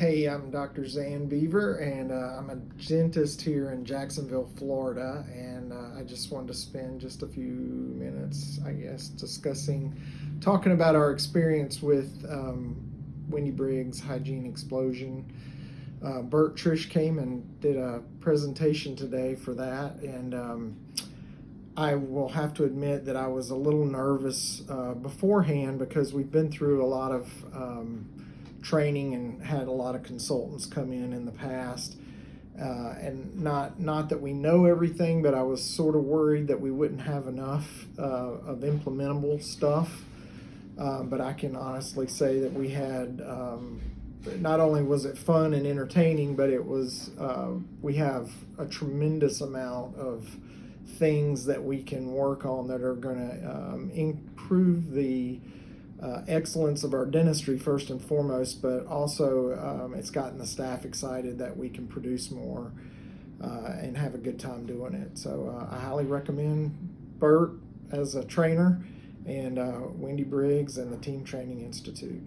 Hey, I'm Dr. Zan Beaver, and uh, I'm a dentist here in Jacksonville, Florida. And uh, I just wanted to spend just a few minutes, I guess, discussing, talking about our experience with um, Wendy Briggs Hygiene Explosion. Uh, Bert Trish came and did a presentation today for that, and um, I will have to admit that I was a little nervous uh, beforehand because we've been through a lot of um, training and had a lot of consultants come in in the past. Uh, and not not that we know everything, but I was sort of worried that we wouldn't have enough uh, of implementable stuff. Uh, but I can honestly say that we had um, not only was it fun and entertaining, but it was uh, we have a tremendous amount of things that we can work on that are going to um, improve the uh, excellence of our dentistry first and foremost, but also um, it's gotten the staff excited that we can produce more uh, and have a good time doing it. So uh, I highly recommend Bert as a trainer and uh, Wendy Briggs and the Team Training Institute.